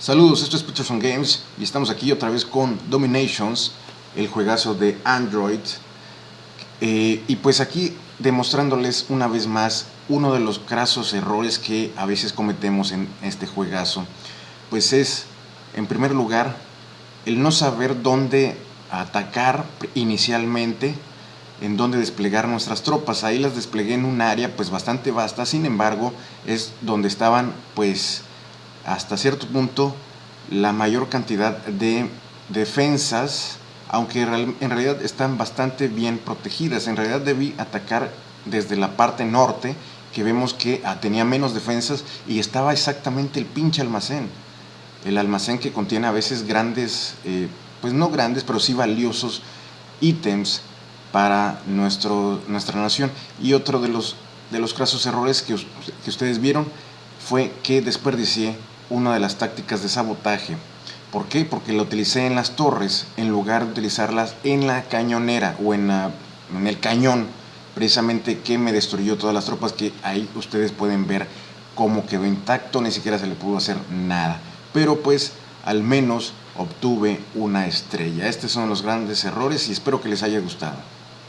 Saludos, esto es Peterson Games y estamos aquí otra vez con Dominations, el juegazo de Android. Eh, y pues aquí demostrándoles una vez más uno de los crasos errores que a veces cometemos en este juegazo. Pues es, en primer lugar, el no saber dónde atacar inicialmente, en dónde desplegar nuestras tropas. Ahí las desplegué en un área pues bastante vasta, sin embargo es donde estaban pues hasta cierto punto la mayor cantidad de defensas, aunque en realidad están bastante bien protegidas. En realidad debí atacar desde la parte norte, que vemos que ah, tenía menos defensas y estaba exactamente el pinche almacén. El almacén que contiene a veces grandes, eh, pues no grandes, pero sí valiosos ítems para nuestro, nuestra nación. Y otro de los, de los casos errores que, que ustedes vieron fue que desperdicié una de las tácticas de sabotaje. ¿Por qué? Porque la utilicé en las torres en lugar de utilizarlas en la cañonera o en, en el cañón, precisamente que me destruyó todas las tropas que ahí ustedes pueden ver cómo quedó intacto, ni siquiera se le pudo hacer nada. Pero pues al menos obtuve una estrella. Estos son los grandes errores y espero que les haya gustado.